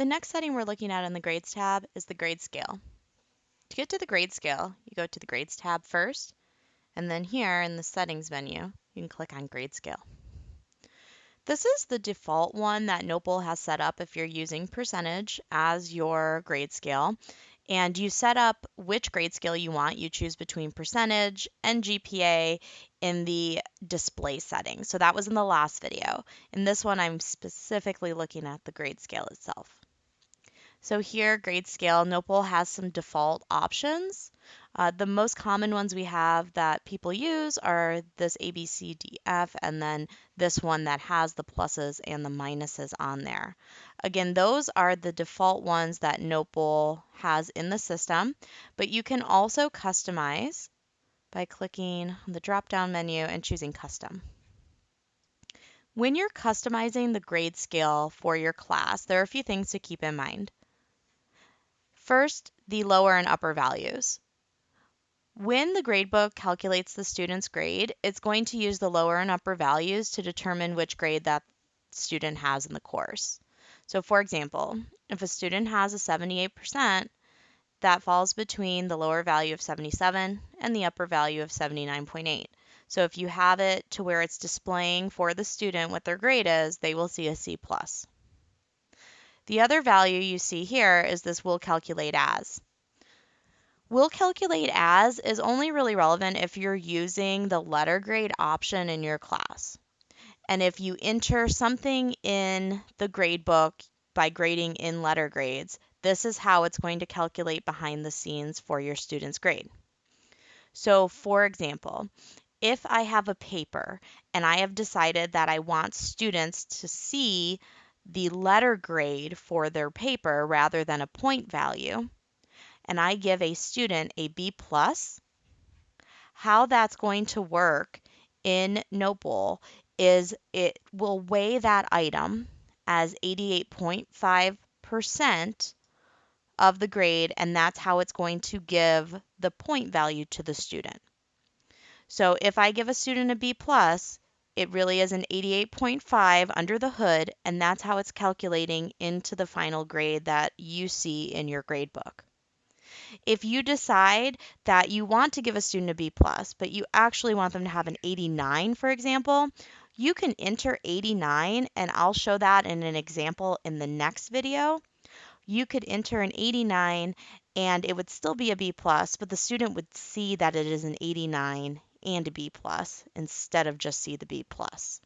The next setting we're looking at in the Grades tab is the Grade Scale. To get to the Grade Scale, you go to the Grades tab first, and then here in the Settings menu, you can click on Grade Scale. This is the default one that Notebowl has set up if you're using percentage as your grade scale. And you set up which grade scale you want. You choose between percentage and GPA in the display setting. So that was in the last video. In this one, I'm specifically looking at the grade scale itself. So here, grade scale, Notebowl has some default options. Uh, the most common ones we have that people use are this A, B, C, D, F, and then this one that has the pluses and the minuses on there. Again, those are the default ones that Notebowl has in the system, but you can also customize by clicking on the drop-down menu and choosing Custom. When you're customizing the grade scale for your class, there are a few things to keep in mind. First, the lower and upper values. When the gradebook calculates the student's grade, it's going to use the lower and upper values to determine which grade that student has in the course. So for example, if a student has a 78%, that falls between the lower value of 77 and the upper value of 79.8. So if you have it to where it's displaying for the student what their grade is, they will see a C+. The other value you see here is this will calculate as. Will calculate as is only really relevant if you're using the letter grade option in your class. And if you enter something in the grade book by grading in letter grades, this is how it's going to calculate behind the scenes for your student's grade. So for example, if I have a paper and I have decided that I want students to see the letter grade for their paper rather than a point value, and I give a student a B plus, how that's going to work in Notebowl is it will weigh that item as 88.5% of the grade, and that's how it's going to give the point value to the student. So if I give a student a B plus, it really is an 88.5 under the hood, and that's how it's calculating into the final grade that you see in your grade book. If you decide that you want to give a student a B plus, but you actually want them to have an 89, for example, you can enter 89, and I'll show that in an example in the next video. You could enter an 89 and it would still be a B plus, but the student would see that it is an 89 and a B plus instead of just see the B plus.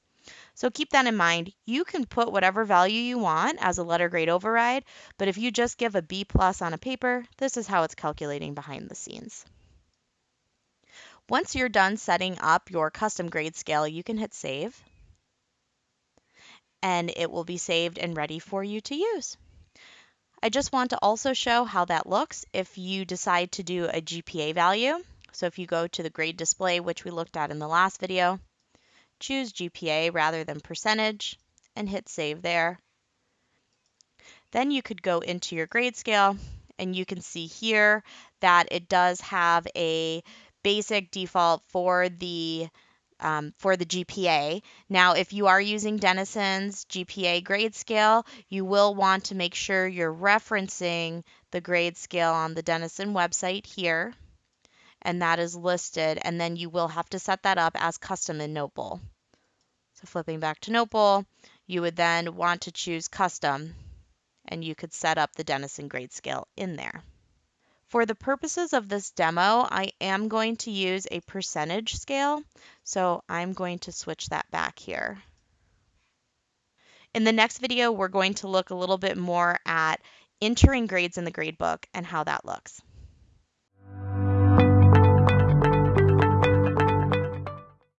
So keep that in mind. You can put whatever value you want as a letter grade override, but if you just give a B plus on a paper, this is how it's calculating behind the scenes. Once you're done setting up your custom grade scale, you can hit save and it will be saved and ready for you to use. I just want to also show how that looks if you decide to do a GPA value. So if you go to the grade display, which we looked at in the last video, choose GPA rather than percentage and hit save there. Then you could go into your grade scale and you can see here that it does have a basic default for the um, for the GPA. Now, if you are using Denison's GPA grade scale, you will want to make sure you're referencing the grade scale on the Denison website here and that is listed, and then you will have to set that up as custom in Notebowl. So flipping back to Notebowl, you would then want to choose custom, and you could set up the Denison grade scale in there. For the purposes of this demo, I am going to use a percentage scale, so I'm going to switch that back here. In the next video, we're going to look a little bit more at entering grades in the gradebook and how that looks.